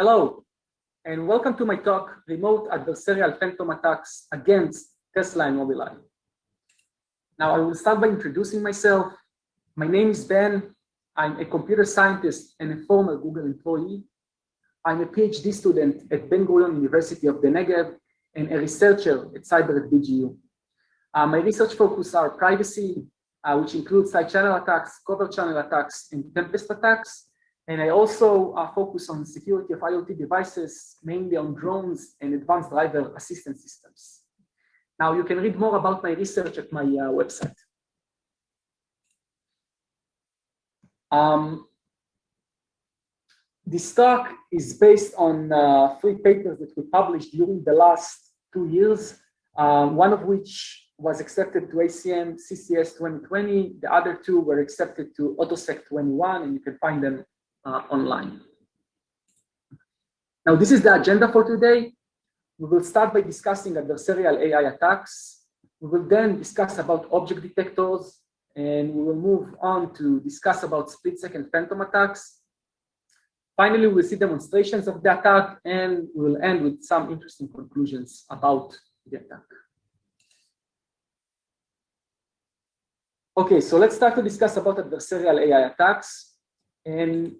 Hello, and welcome to my talk, Remote Adversarial Phantom Attacks Against Tesla and Mobileye. Now, I will start by introducing myself. My name is Ben. I'm a computer scientist and a former Google employee. I'm a PhD student at Ben-Gurion University of the Negev and a researcher at Cyber at BGU. Uh, my research focus are privacy, uh, which includes side channel attacks, covert channel attacks, and tempest attacks. And I also uh, focus on security of IoT devices, mainly on drones and advanced driver assistance systems. Now you can read more about my research at my uh, website. Um, this talk is based on uh, three papers that we published during the last two years, uh, one of which was accepted to ACM CCS 2020. The other two were accepted to AutoSec 21, and you can find them uh, online. Now, this is the agenda for today. We will start by discussing adversarial AI attacks. We will then discuss about object detectors, and we will move on to discuss about split-second phantom attacks. Finally, we'll see demonstrations of the attack, and we'll end with some interesting conclusions about the attack. Okay, so let's start to discuss about adversarial AI attacks. And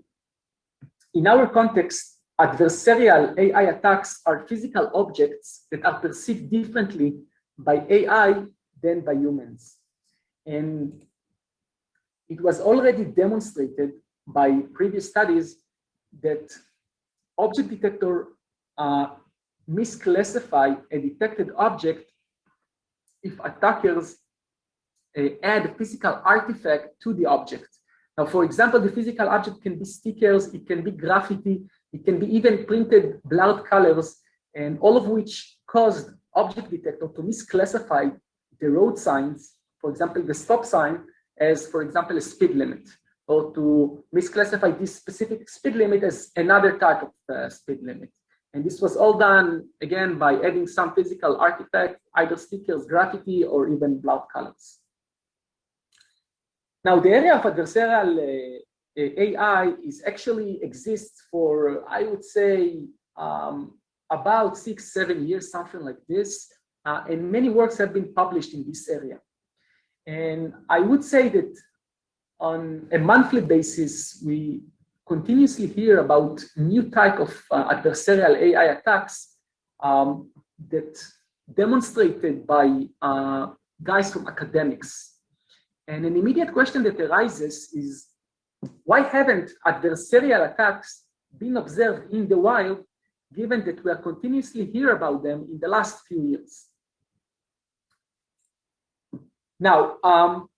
in our context, adversarial AI attacks are physical objects that are perceived differently by AI than by humans. And it was already demonstrated by previous studies that object detector uh, misclassify a detected object if attackers uh, add physical artifact to the object. Now, for example, the physical object can be stickers, it can be graffiti, it can be even printed blurred colors, and all of which caused object detector to misclassify the road signs, for example, the stop sign, as, for example, a speed limit, or to misclassify this specific speed limit as another type of uh, speed limit. And this was all done, again, by adding some physical artifact, either stickers, graffiti, or even blurred colors. Now, the area of adversarial uh, AI is actually exists for, I would say, um, about six, seven years, something like this. Uh, and many works have been published in this area. And I would say that on a monthly basis, we continuously hear about new type of uh, adversarial AI attacks um, that demonstrated by uh, guys from academics. And an immediate question that arises is, why haven't adversarial attacks been observed in the wild, given that we are continuously hear about them in the last few years? Now, um,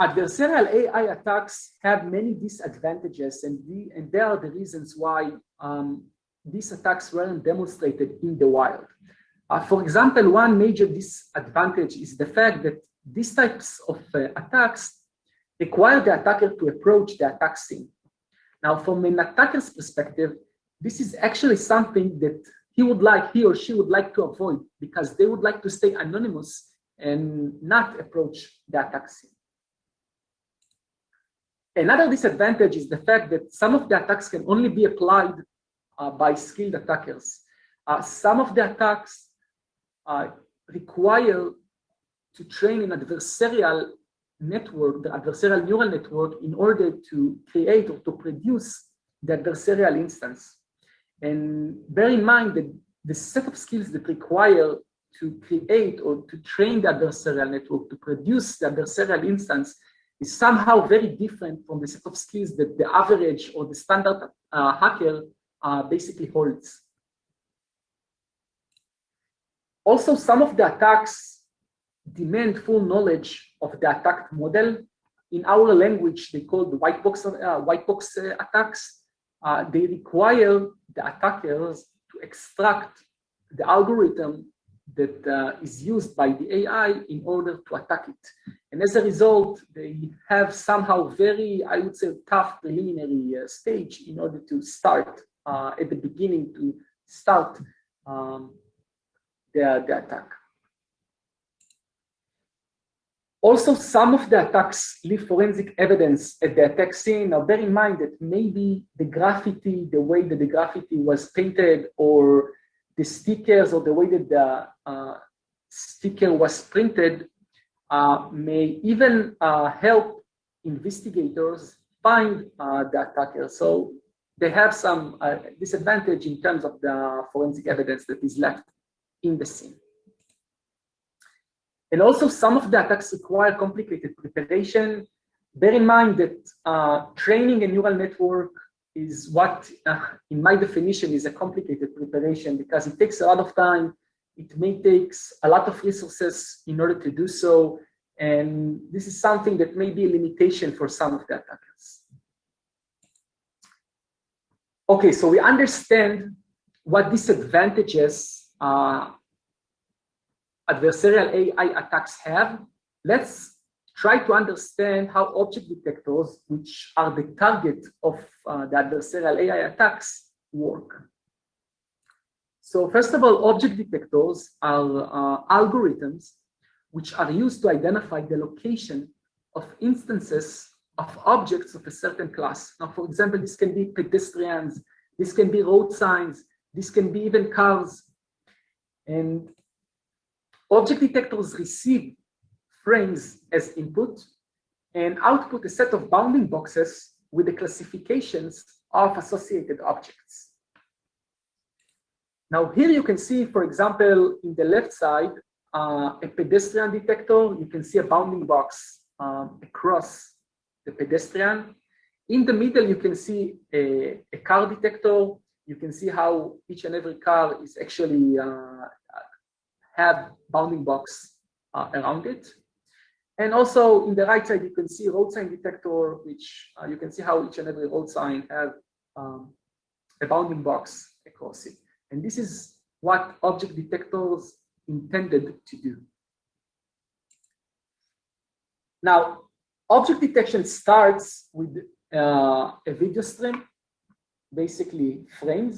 adversarial AI attacks have many disadvantages, and, the, and there are the reasons why um, these attacks weren't demonstrated in the wild. Uh, for example, one major disadvantage is the fact that these types of uh, attacks require the attacker to approach the attack scene. Now, from an attacker's perspective, this is actually something that he would like, he or she would like to avoid because they would like to stay anonymous and not approach the attack scene. Another disadvantage is the fact that some of the attacks can only be applied uh, by skilled attackers. Uh, some of the attacks uh, require to train an adversarial network, the adversarial neural network, in order to create or to produce the adversarial instance. And bear in mind that the set of skills that require to create or to train the adversarial network to produce the adversarial instance is somehow very different from the set of skills that the average or the standard uh, hacker uh, basically holds. Also, some of the attacks demand full knowledge of the attacked model. In our language, they call the white box, uh, white box uh, attacks. Uh, they require the attackers to extract the algorithm that uh, is used by the AI in order to attack it. And as a result, they have somehow very, I would say, tough preliminary uh, stage in order to start uh, at the beginning to start um, the, the attack. Also, some of the attacks leave forensic evidence at the attack scene. Now, bear in mind that maybe the graffiti, the way that the graffiti was painted, or the stickers, or the way that the uh, sticker was printed, uh, may even uh, help investigators find uh, the attacker. So they have some uh, disadvantage in terms of the forensic evidence that is left in the scene. And also some of the attacks require complicated preparation. Bear in mind that uh, training a neural network is what, uh, in my definition, is a complicated preparation because it takes a lot of time. It may take a lot of resources in order to do so. And this is something that may be a limitation for some of the attackers. Okay, so we understand what disadvantages uh, adversarial AI attacks have, let's try to understand how object detectors, which are the target of uh, the adversarial AI attacks, work. So first of all, object detectors are uh, algorithms which are used to identify the location of instances of objects of a certain class. Now, for example, this can be pedestrians, this can be road signs, this can be even cars. And Object detectors receive frames as input and output a set of bounding boxes with the classifications of associated objects. Now here you can see, for example, in the left side, uh, a pedestrian detector, you can see a bounding box um, across the pedestrian. In the middle, you can see a, a, car detector. You can see how each and every car is actually uh, have bounding box uh, around it. And also in the right side, you can see road sign detector, which uh, you can see how each and every road sign have um, a bounding box across it. And this is what object detectors intended to do. Now, object detection starts with uh, a video stream, basically frames,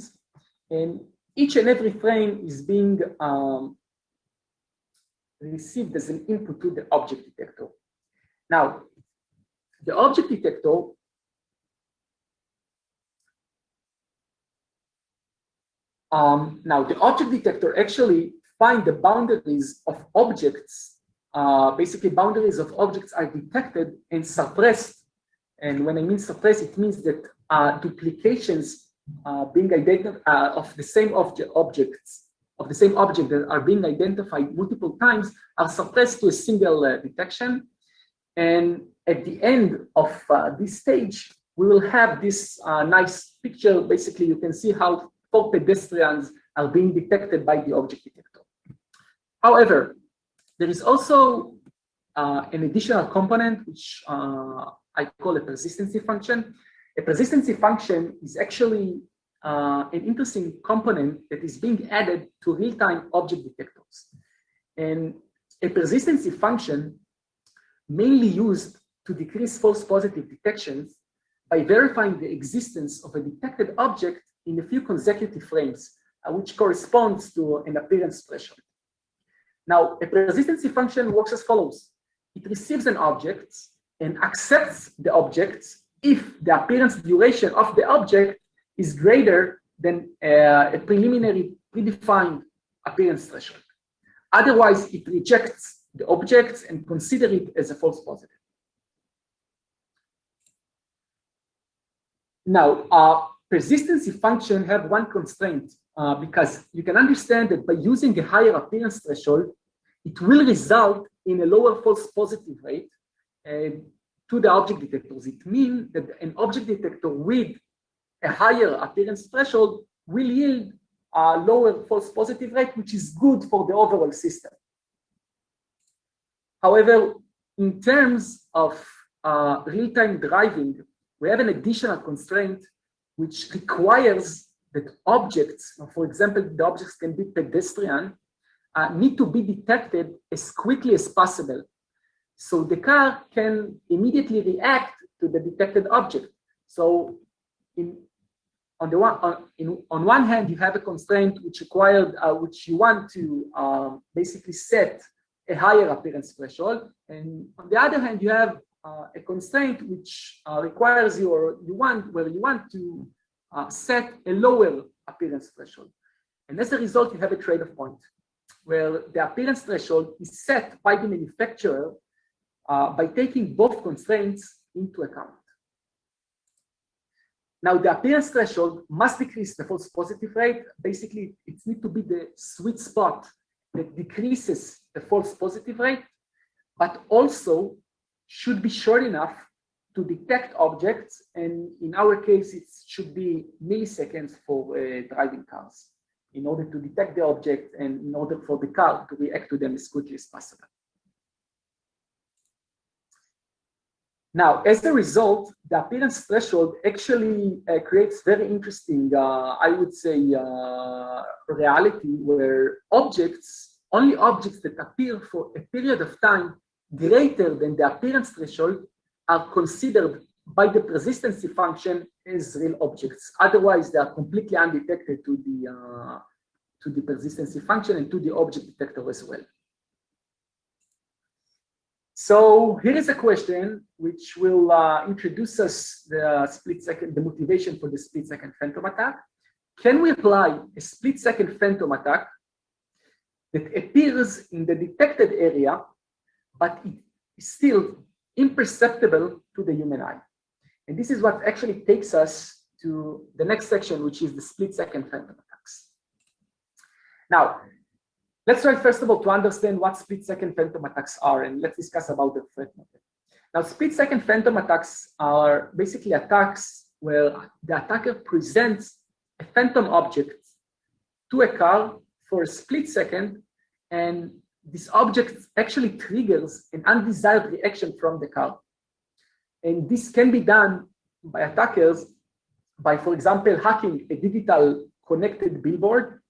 and each and every frame is being um, received as an input to the object detector. Now, the object detector um, now the object detector actually find the boundaries of objects, uh, basically boundaries of objects are detected and suppressed. And when I mean suppressed, it means that uh, duplications uh, being identified uh, of the same object objects of the same object that are being identified multiple times are suppressed to a single uh, detection. And at the end of uh, this stage, we will have this uh, nice picture. Basically, you can see how four pedestrians are being detected by the object detector. However, there is also uh, an additional component, which uh, I call a persistency function. A persistency function is actually uh, an interesting component that is being added to real-time object detectors. And a persistency function mainly used to decrease false positive detections by verifying the existence of a detected object in a few consecutive frames, uh, which corresponds to an appearance threshold. Now, a persistency function works as follows. It receives an object and accepts the object if the appearance duration of the object is greater than uh, a preliminary predefined appearance threshold. Otherwise, it rejects the objects and consider it as a false positive. Now, uh, persistency function have one constraint uh, because you can understand that by using a higher appearance threshold, it will result in a lower false positive rate uh, to the object detectors. It means that an object detector with a higher appearance threshold will yield a lower false positive rate, which is good for the overall system. However, in terms of uh, real-time driving, we have an additional constraint which requires that objects, for example, the objects can be pedestrian, uh, need to be detected as quickly as possible. So the car can immediately react to the detected object. So in on the one on, in, on one hand you have a constraint which required uh, which you want to um, basically set a higher appearance threshold. And on the other hand, you have uh, a constraint which uh, requires you or you want where you want to uh, set a lower appearance threshold. And as a result, you have a trade-off point where the appearance threshold is set by the manufacturer uh, by taking both constraints into account. Now, the appearance threshold must decrease the false positive rate. Basically, it needs to be the sweet spot that decreases the false positive rate, but also should be short enough to detect objects. And in our case, it should be milliseconds for uh, driving cars in order to detect the object and in order for the car to react to them as quickly as possible. Now, as a result, the appearance threshold actually uh, creates very interesting, uh, I would say, uh, reality where objects, only objects that appear for a period of time greater than the appearance threshold are considered by the persistency function as real objects. Otherwise, they are completely undetected to the, uh, to the persistency function and to the object detector as well. So here is a question which will uh, introduce us the split second, the motivation for the split second phantom attack. Can we apply a split second phantom attack that appears in the detected area, but it is still imperceptible to the human eye? And this is what actually takes us to the next section, which is the split second phantom attacks. Now, let's try first of all to understand what split second phantom attacks are, and let's discuss about the threat model. Now, split second phantom attacks are basically attacks where the attacker presents a phantom object to a car for a split second, and this object actually triggers an undesired reaction from the car. And this can be done by attackers by, for example, hacking a digital connected billboard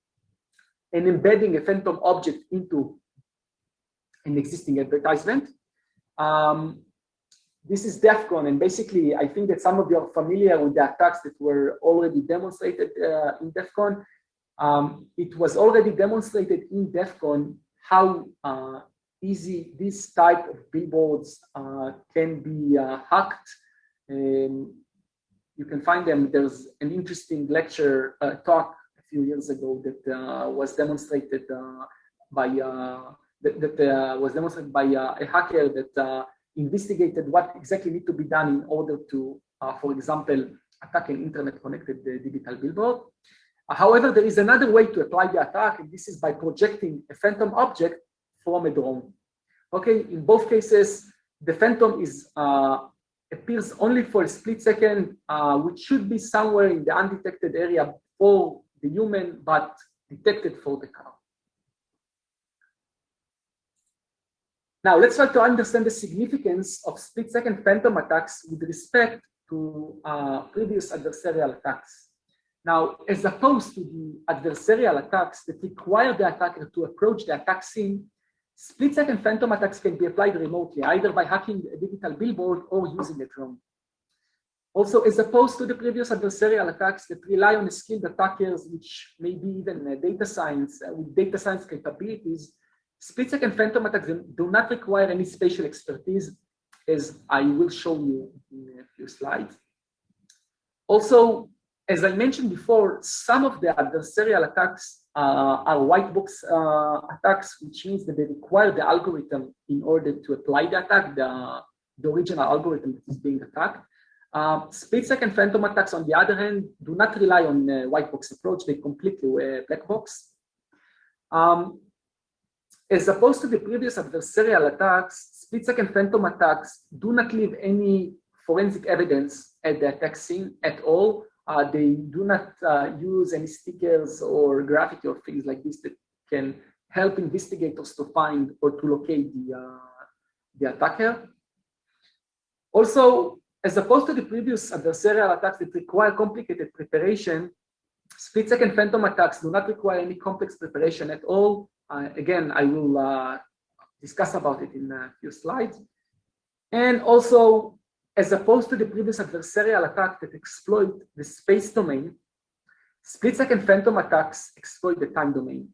and embedding a phantom object into an existing advertisement. Um, this is DEF CON, and basically, I think that some of you are familiar with the attacks that were already demonstrated uh, in DEF CON. Um, it was already demonstrated in DEF CON how uh, easy this type of billboards uh, can be uh, hacked. Um, you can find them. There's an interesting lecture uh, talk few years ago that uh, was demonstrated uh, by that, that was demonstrated by a hacker that investigated what exactly need to be done in order to, for example, attack an internet-connected digital billboard. However, there is another way to apply the attack, and this is by projecting a phantom object from a drone. Okay, in both cases, the phantom is uh, appears only for a split second, uh, which should be somewhere in the undetected area for the human, but detected for the car. Now, let's try to understand the significance of split-second phantom attacks with respect to uh, previous adversarial attacks. Now, as opposed to the adversarial attacks that require the attacker to approach the attack scene, split-second phantom attacks can be applied remotely, either by hacking a digital billboard or using a drone. Also, as opposed to the previous adversarial attacks that rely on skilled attackers, which may be even uh, data science, uh, with data science capabilities, split-second phantom attacks do not require any spatial expertise, as I will show you in a few slides. Also, as I mentioned before, some of the adversarial attacks uh, are white box uh, attacks, which means that they require the algorithm in order to apply the attack, the, the original algorithm that is being attacked. Uh, second phantom attacks, on the other hand, do not rely on the white box approach. They completely uh, black box. Um, as opposed to the previous adversarial attacks, split second phantom attacks do not leave any forensic evidence at the attack scene at all. Uh, they do not uh, use any stickers or graffiti or things like this that can help investigators to find or to locate the, uh, the attacker. Also, as opposed to the previous adversarial attacks that require complicated preparation, split-second phantom attacks do not require any complex preparation at all. Uh, again, I will uh, discuss about it in a few slides. And also, as opposed to the previous adversarial attack that exploit the space domain, split-second phantom attacks exploit the time domain.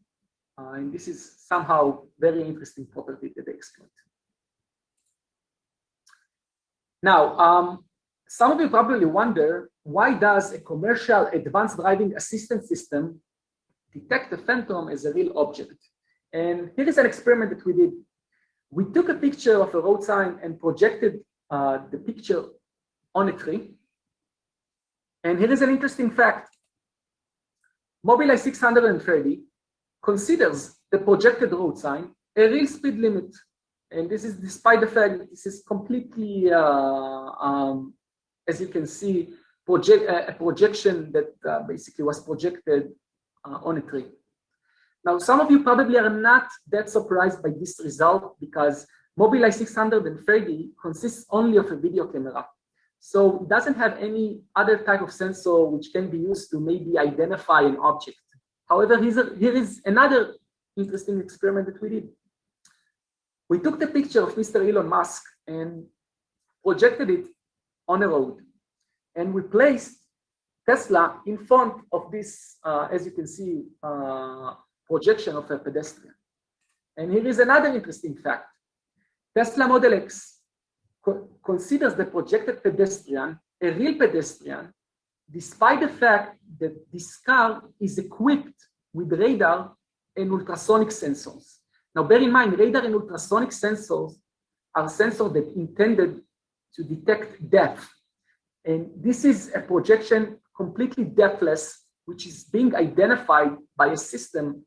Uh, and this is somehow very interesting property that they exploit. Now, um, some of you probably wonder, why does a commercial advanced driving assistance system detect a phantom as a real object? And here is an experiment that we did. We took a picture of a road sign and projected uh, the picture on a tree. And here is an interesting fact. Mobileye 630 considers the projected road sign a real speed limit. And this is despite the fact that this is completely, uh, um, as you can see, project, uh, a projection that uh, basically was projected uh, on a tree. Now, some of you probably are not that surprised by this result because Mobileye 630 consists only of a video camera. So it doesn't have any other type of sensor which can be used to maybe identify an object. However, here is another interesting experiment that we did. We took the picture of Mr. Elon Musk and projected it on a road. And we placed Tesla in front of this, uh, as you can see, uh, projection of a pedestrian. And here is another interesting fact. Tesla Model X co considers the projected pedestrian a real pedestrian despite the fact that this car is equipped with radar and ultrasonic sensors. Now, bear in mind, radar and ultrasonic sensors are sensors that intended to detect depth. And this is a projection completely depthless, which is being identified by a system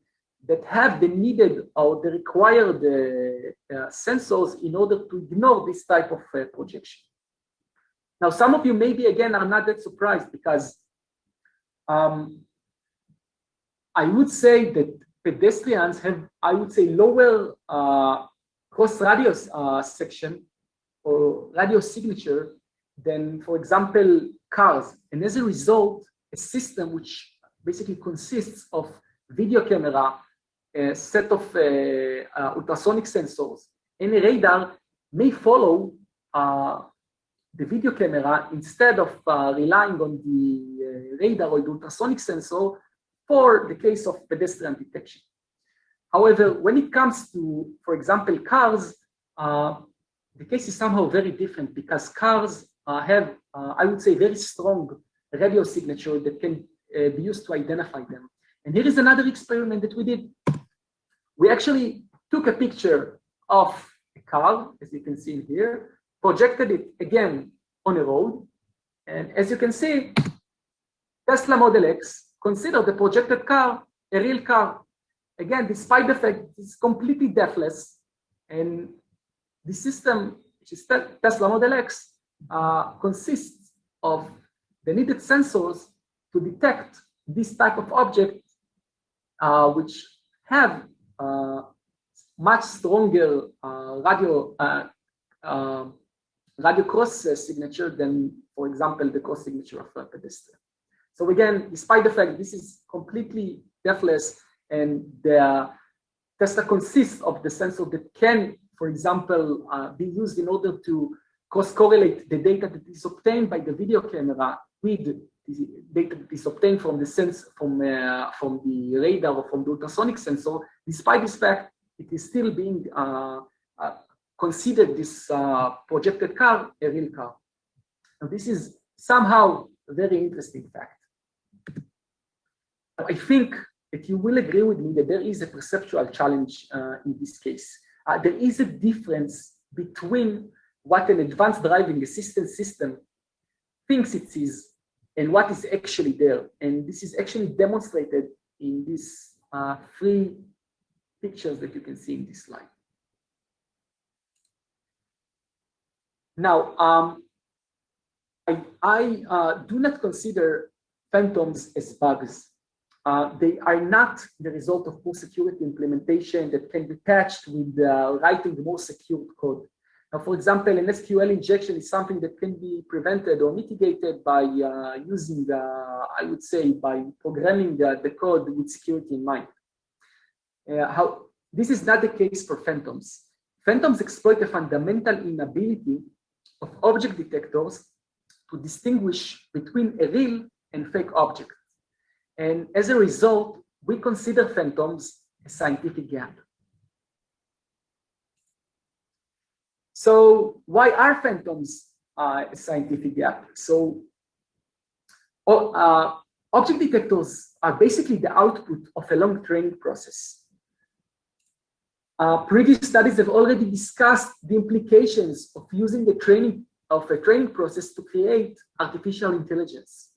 that have the needed or the required uh, uh, sensors in order to ignore this type of uh, projection. Now, some of you maybe again are not that surprised because um, I would say that pedestrians have, I would say, lower uh, cross radius uh, section or radius signature than, for example, cars. And as a result, a system which basically consists of video camera, a set of uh, uh ultrasonic sensors, and a radar may follow uh, the video camera instead of uh, relying on the radar or the ultrasonic sensor for the case of pedestrian detection. However, when it comes to, for example, cars, uh, the case is somehow very different because cars uh, have, uh, I would say, very strong radio signature that can uh, be used to identify them. And here is another experiment that we did. We actually took a picture of a car, as you can see here, projected it again on a road. And as you can see, Tesla Model X consider the projected car a real car. Again, despite the fact it's completely deathless, and the system, which is Tesla Model X, uh, consists of the needed sensors to detect this type of object, uh, which have uh, much stronger uh, radio uh, uh, radio cross signature than, for example, the cross signature of a pedestrian. So again, despite the fact this is completely depthless and the Tesla consists of the sensor that can, for example, uh, be used in order to cross-correlate the data that is obtained by the video camera with the data that is obtained from the sense from uh, from the radar or from the ultrasonic sensor. Despite this fact, it is still being uh, uh, consider this uh, projected car a real car. Now, this is somehow a very interesting fact. I think that you will agree with me that there is a perceptual challenge uh, in this case. Uh, there is a difference between what an advanced driving assistance system thinks it is and what is actually there. And this is actually demonstrated in these uh, three pictures that you can see in this slide. Now, um, I, I uh, do not consider phantoms as bugs. Uh, they are not the result of poor security implementation that can be patched with uh, writing more secure code. Now, for example, an SQL injection is something that can be prevented or mitigated by uh, using, uh, I would say, by programming the, the code with security in mind. Uh, how, this is not the case for phantoms. Phantoms exploit a fundamental inability of object detectors to distinguish between a real and fake object. And as a result, we consider phantoms a scientific gap. So why are phantoms uh, a scientific gap? So uh, object detectors are basically the output of a long training process. Uh, previous studies have already discussed the implications of using the training of a training process to create artificial intelligence.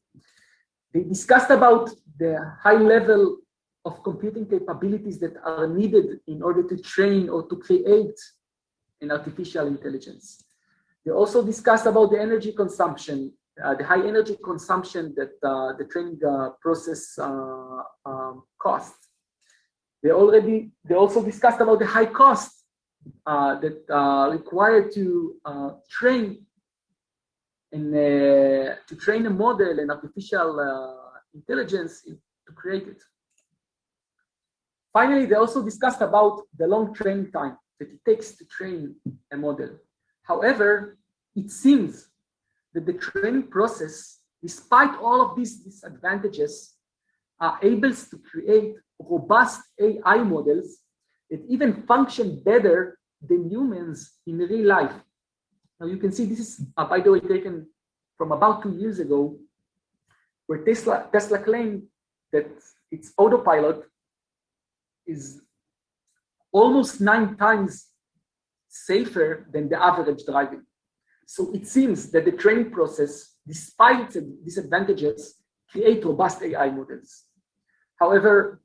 They discussed about the high level of computing capabilities that are needed in order to train or to create an artificial intelligence. They also discussed about the energy consumption, uh, the high energy consumption that uh, the training uh, process uh, um, costs. They already, they also discussed about the high cost uh, that uh, required to train and uh, to train a model and artificial uh, intelligence to create it. Finally, they also discussed about the long training time that it takes to train a model. However, it seems that the training process, despite all of these disadvantages, are able to create robust AI models that even function better than humans in real life. Now you can see this is, uh, by the way, taken from about two years ago, where Tesla, Tesla claimed that its autopilot is almost nine times safer than the average driving. So it seems that the training process, despite its disadvantages, create robust AI models. However,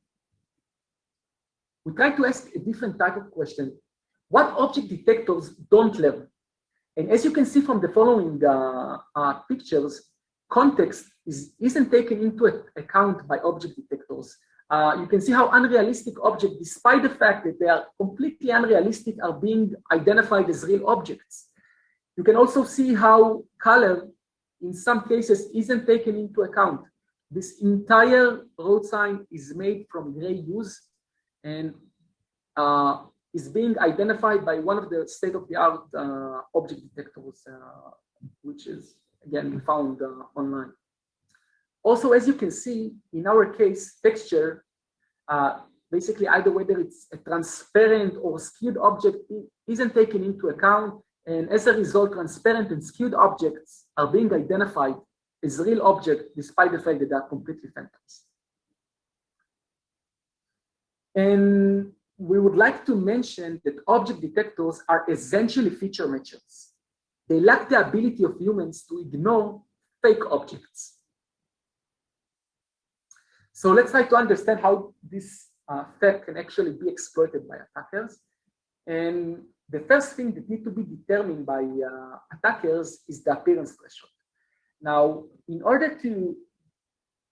we try to ask a different type of question. What object detectors don't learn? And as you can see from the following uh, uh, pictures, context is, isn't taken into account by object detectors. Uh, you can see how unrealistic objects, despite the fact that they are completely unrealistic, are being identified as real objects. You can also see how color, in some cases, isn't taken into account. This entire road sign is made from gray hues and uh, is being identified by one of the state-of-the-art uh, object detectors, uh, which is, again, found uh, online. Also, as you can see, in our case, texture, uh, basically either whether it's a transparent or skewed object isn't taken into account. And as a result, transparent and skewed objects are being identified as real objects, despite the fact that they are completely phantoms. And we would like to mention that object detectors are essentially feature matchers. They lack the ability of humans to ignore fake objects. So let's try to understand how this uh, can actually be exploited by attackers. And the first thing that need to be determined by uh, attackers is the appearance threshold. Now, in order to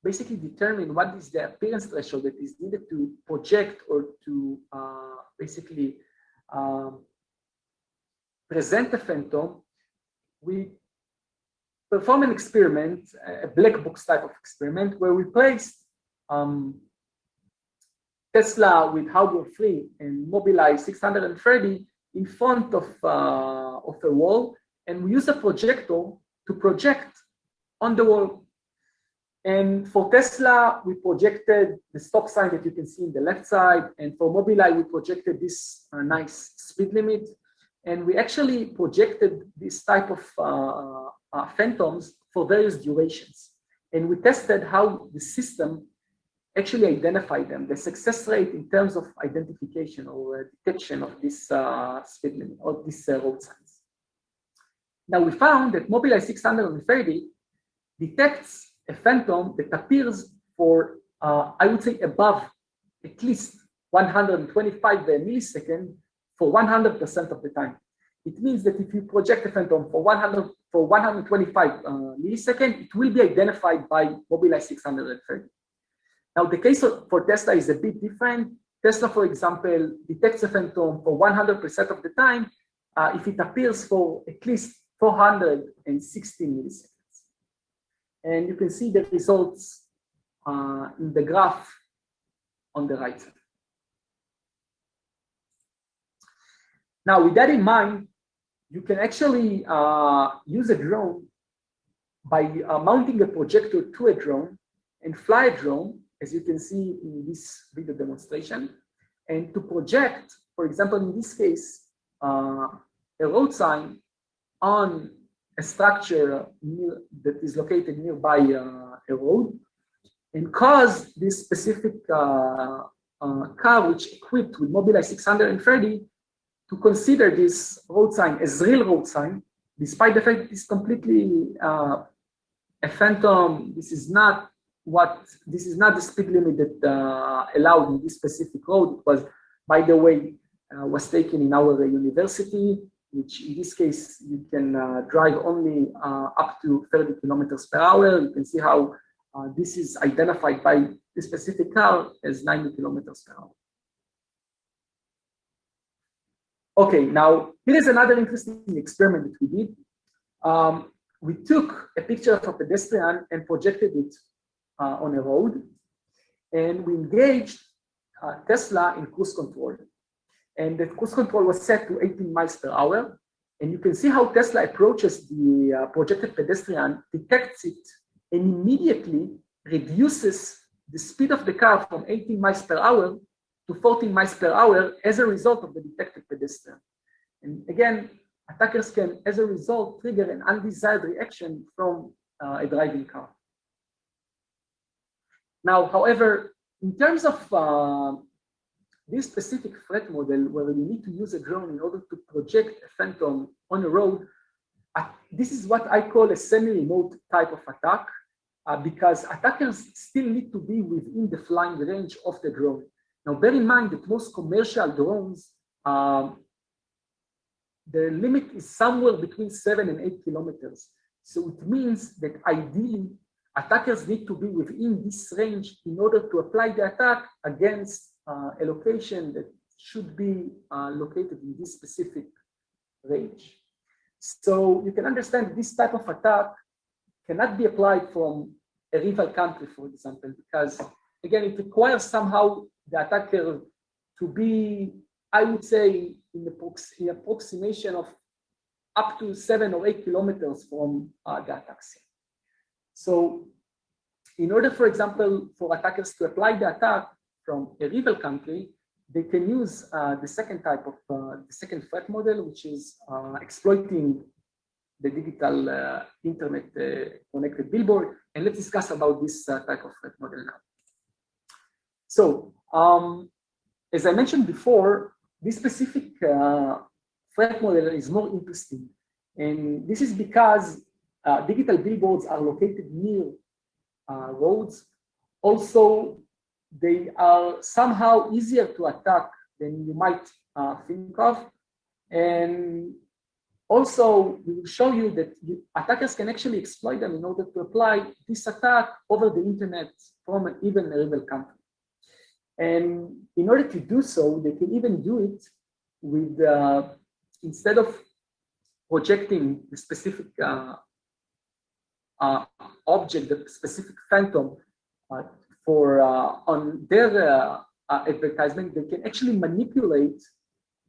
basically determine what is the appearance threshold that is needed to project or to uh, basically um, present a phantom, we perform an experiment, a black box type of experiment, where we place um, Tesla with hardware free and Mobileye 630 in front of, uh, of a wall, and we use a projector to project on the wall. And for Tesla, we projected the stop sign that you can see in the left side. And for Mobileye, we projected this uh, nice speed limit. And we actually projected this type of uh, uh, phantoms for various durations. And we tested how the system actually identify them, the success rate in terms of identification or uh, detection of this uh, speed limit or this uh, road signs. Now we found that Mobileye 630 detects a phantom that appears for, uh, I would say, above at least 125 milliseconds for 100% of the time. It means that if you project a phantom for 100 for 125 uh, milliseconds, it will be identified by Mobileye 630. Now, the case for Tesla is a bit different. Tesla, for example, detects a phantom for 100% of the time uh, if it appears for at least 460 milliseconds. And you can see the results uh, in the graph on the right side. Now, with that in mind, you can actually uh, use a drone by uh, mounting a projector to a drone and fly a drone, as you can see in this video demonstration. and to project, for example, in this case, uh, a road sign on a structure near, that is located nearby uh, a road and cause this specific uh, uh, car, which equipped with Mobileye 630, to consider this road sign as real road sign, despite the fact it's completely uh, a phantom. This is not what this is not the speed limit that uh, allowed in this specific road. It was, by the way, uh, was taken in our university, which in this case you can uh, drive only uh, up to 30 kilometers per hour. You can see how uh, this is identified by this specific car as 90 kilometers per hour. Okay, now here is another interesting experiment that we did. Um, we took a picture of a pedestrian and projected it uh, on a road, and we engaged uh, Tesla in cruise control. And the cruise control was set to 18 miles per hour. And you can see how Tesla approaches the uh, projected pedestrian, detects it, and immediately reduces the speed of the car from 18 miles per hour to 14 miles per hour as a result of the detected pedestrian. And again, attackers can, as a result, trigger an undesired reaction from uh, a driving car. Now, however, in terms of uh, this specific threat model where you need to use a drone in order to project a phantom on a road, uh, this is what I call a semi-remote type of attack uh, because attackers still need to be within the flying range of the drone. Now, bear in mind that most commercial drones, um, the limit is somewhere between seven and eight kilometers. So it means that ideally attackers need to be within this range in order to apply the attack against uh, a location that should be uh, located in this specific range. So you can understand this type of attack cannot be applied from a rival country, for example, because again, it requires somehow the attacker to be, I would say, in the approximation of up to seven or eight kilometers from uh, the attack scene. So in order, for example, for attackers to apply the attack from a rival country, they can use uh, the second type of, uh, the second threat model, which is uh, exploiting the digital uh, internet uh, connected billboard. And let's discuss about this uh, type of threat model now. So um, as I mentioned before, this specific threat model is more interesting. And this is because digital billboards are located near roads. Also, they are somehow easier to attack than you might uh, think of. And also, we will show you that you, attackers can actually exploit them in order to apply this attack over the internet from an, even rival country. And in order to do so, they can even do it with, uh, instead of projecting the specific uh, uh, object, the specific phantom uh, for uh, on their uh, advertisement, they can actually manipulate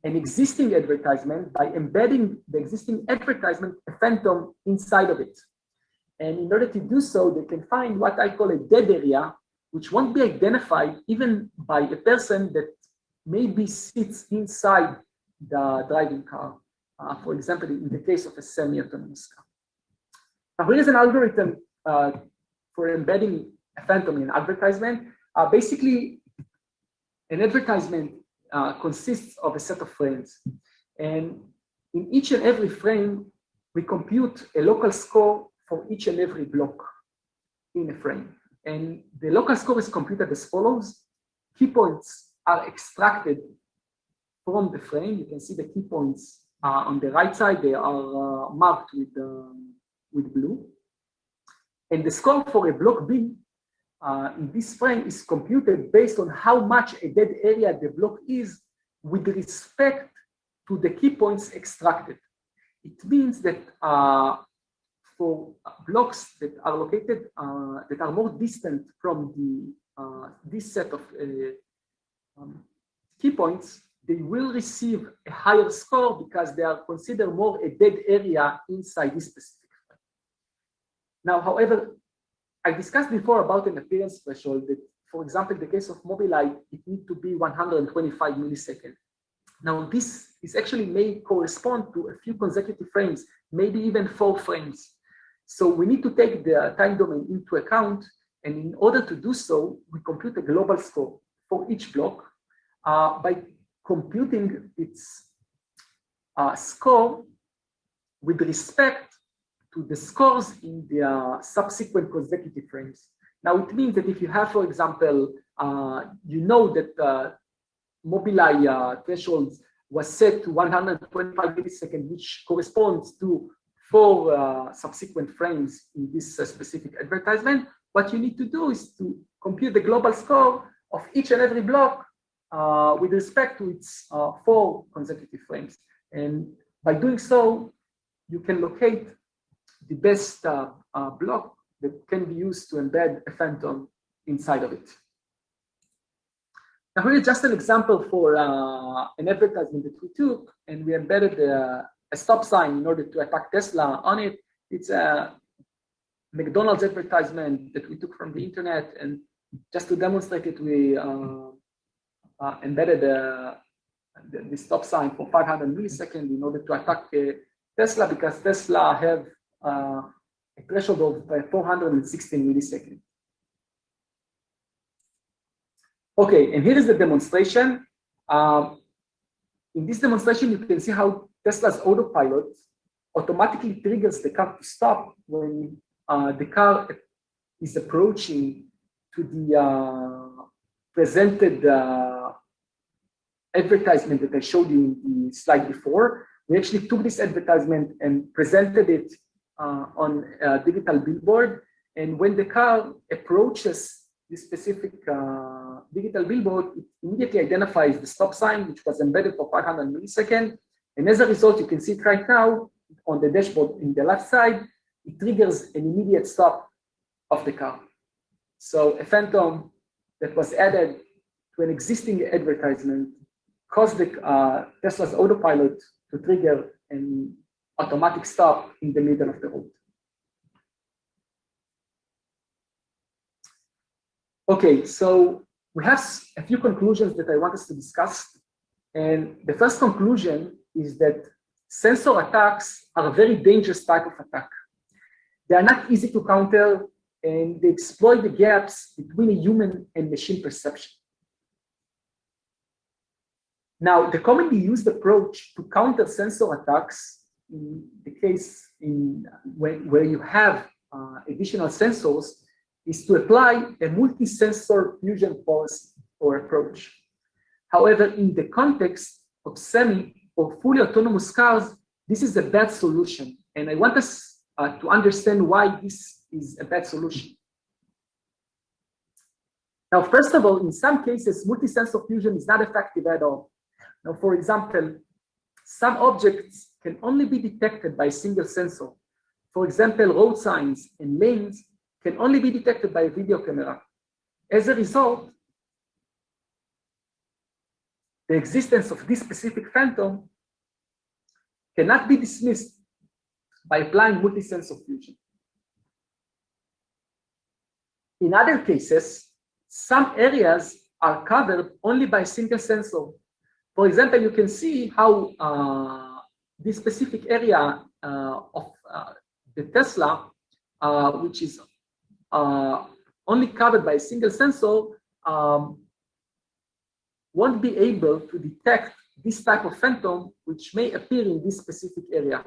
an existing advertisement by embedding the existing advertisement a phantom inside of it. And in order to do so, they can find what I call a dead area, which won't be identified even by a person that maybe sits inside the driving car. Uh, for example, in the case of a semi-autonomous car. Now, here is an algorithm uh, for embedding phantom in advertisement. Uh, basically, an advertisement uh, consists of a set of frames. And in each and every frame, we compute a local score for each and every block in a frame. And the local score is computed as follows. Key points are extracted from the frame. You can see the key points uh, on the right side. They are uh, marked with, uh, with blue. And the score for a block B uh, in this frame is computed based on how much a dead area the block is with respect to the key points extracted. It means that uh, for blocks that are located, uh, that are more distant from the uh, this set of uh, um, key points, they will receive a higher score because they are considered more a dead area inside this specific. Now, however, I discussed before about an appearance threshold that for example, the case of Mobileye, it needs to be 125 milliseconds. Now, this is actually may correspond to a few consecutive frames, maybe even four frames. So we need to take the time domain into account. And in order to do so, we compute a global score for each block uh, by computing its uh, score with respect to the scores in the subsequent consecutive frames. Now, it means that if you have, for example, uh, you know that uh, Mobileye uh, thresholds was set to 125 milliseconds, which corresponds to four uh, subsequent frames in this uh, specific advertisement. What you need to do is to compute the global score of each and every block uh, with respect to its four consecutive frames. And by doing so, you can locate the best uh, uh, block that can be used to embed a phantom inside of it. Now here is just an example for uh, an advertisement that we took and we embedded a, a stop sign in order to attack Tesla on it. It's a McDonald's advertisement that we took from the internet and just to demonstrate it, we uh, uh, embedded the, the, stop sign for 500 milliseconds in order to attack uh, Tesla because Tesla have uh, a threshold of uh, 416 milliseconds. Okay, and here is the demonstration. Um, in this demonstration, you can see how Tesla's autopilot automatically triggers the car to stop when uh, the car is approaching to the uh, presented uh, advertisement that I showed you in the slide before. We actually took this advertisement and presented it uh, on a digital billboard. And when the car approaches this specific uh, digital billboard, it immediately identifies the stop sign, which was embedded for 500 milliseconds. And as a result, you can see it right now on the dashboard in the left side, it triggers an immediate stop of the car. So a phantom that was added to an existing advertisement caused the, uh, Tesla's autopilot to trigger an automatic stop in the middle of the road. Okay, so we have a few conclusions that I want us to discuss. And the first conclusion is that sensor attacks are a very dangerous type of attack. They are not easy to counter and they exploit the gaps between a human and machine perception. Now, the commonly used approach to counter sensor attacks, in the case in when, where you have uh, additional sensors, is to apply a multi-sensor fusion policy or approach. However, in the context of semi or fully autonomous cars, this is a bad solution. And I want us uh, to understand why this is a bad solution. Now, first of all, in some cases, multi-sensor fusion is not effective at all. Now, for example, some objects can only be detected by a single sensor. For example, road signs and lanes can only be detected by a video camera. As a result, the existence of this specific phantom cannot be dismissed by applying multi-sensor fusion. In other cases, some areas are covered only by single sensor. For example, you can see how uh, this specific area uh, of uh, the Tesla, uh, which is only covered by a single sensor um, won't be able to detect this type of phantom which may appear in this specific area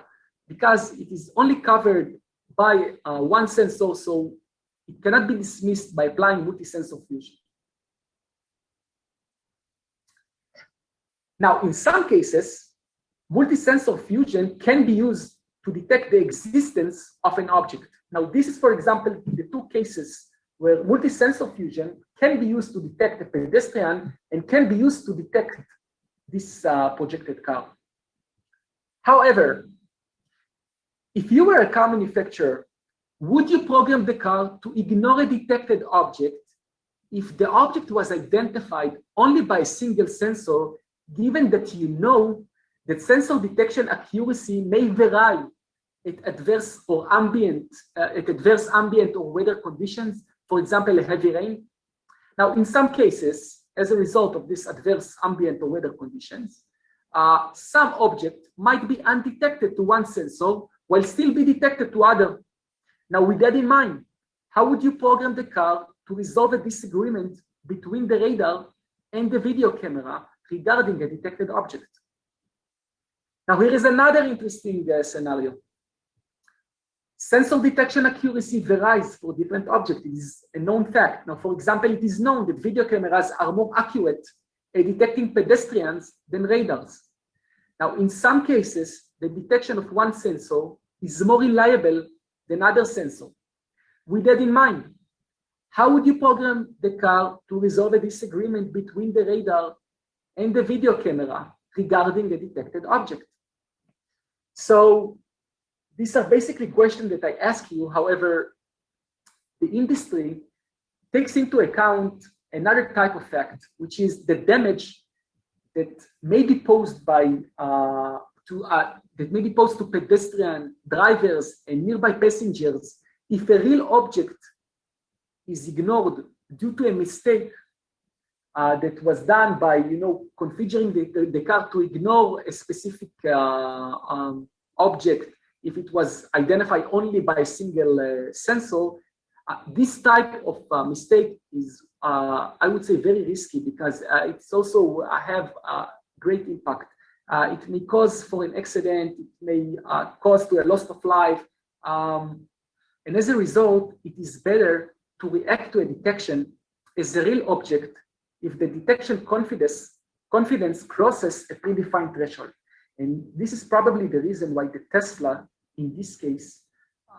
because it is only covered by uh, one sensor so it cannot be dismissed by applying multi-sensor fusion. Now, in some cases, multi-sensor fusion can be used to detect the existence of an object. Now, this is, for example, the two cases where multi-sensor fusion can be used to detect a pedestrian and can be used to detect this uh, projected car. However, if you were a car manufacturer, would you program the car to ignore a detected object if the object was identified only by a single sensor, given that you know that sensor detection accuracy may vary at adverse or ambient, uh, at adverse ambient or weather conditions, for example, a heavy rain. Now, in some cases, as a result of this adverse ambient or weather conditions, uh, some object might be undetected to one sensor while still be detected to other. Now, with that in mind, how would you program the car to resolve a disagreement between the radar and the video camera regarding a detected object? Now, here is another interesting uh, scenario. Sensor detection accuracy varies for different objects. It is a known fact. Now, for example, it is known that video cameras are more accurate at detecting pedestrians than radars. Now, in some cases, the detection of one sensor is more reliable than other sensor. With that in mind, how would you program the car to resolve a disagreement between the radar and the video camera regarding the detected object? So these are basically questions that I ask you. However, the industry takes into account another type of fact, which is the damage that may be posed by uh, to uh, that may be posed to pedestrian drivers and nearby passengers if a real object is ignored due to a mistake uh, that was done by you know configuring the, the, car to ignore a specific uh, um, object if it was identified only by a single uh, sensor, uh, this type of uh, mistake is, I would say, very risky because it's also have great impact. it may cause for an accident, it may cause to a loss of life. Um, and as a result, it is better to react to a detection as a real object if the detection confidence, confidence crosses a predefined threshold. And this is probably the reason why the Tesla in this case,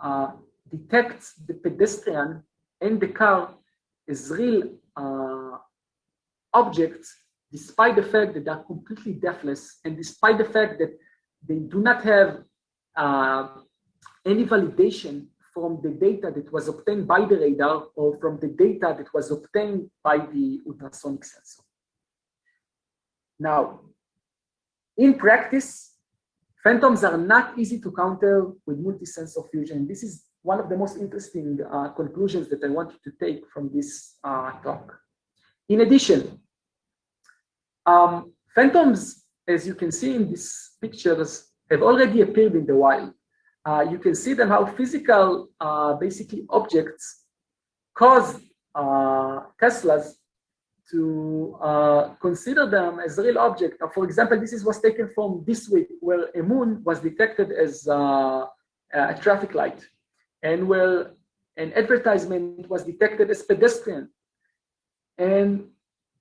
uh, detects the pedestrian and the car as real uh, objects, despite the fact that they're completely deathless and despite the fact that they do not have uh, any validation from the data that was obtained by the radar or from the data that was obtained by the ultrasonic sensor. Now, in practice, Phantoms are not easy to counter with multi-sensor fusion. This is one of the most interesting uh, conclusions that I want you to take from this uh, talk. In addition, um, phantoms, as you can see in these pictures, have already appeared in the wild. Uh, you can see then how physical, uh, basically objects cause uh, Teslas to uh, consider them as real object. Now, for example, this is was taken from this week where a moon was detected as uh, a traffic light and where an advertisement was detected as pedestrian. And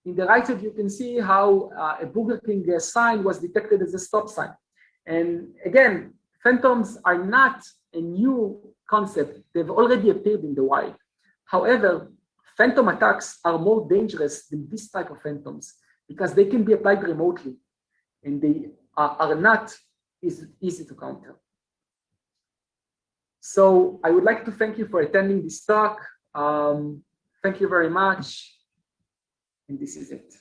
in the right side, you can see how uh, a Burger King uh, sign was detected as a stop sign. And again, phantoms are not a new concept. They've already appeared in the wild. However, Phantom attacks are more dangerous than this type of phantoms because they can be applied remotely and they are, are not easy, easy to counter. So I would like to thank you for attending this talk. Um, thank you very much. And this is it.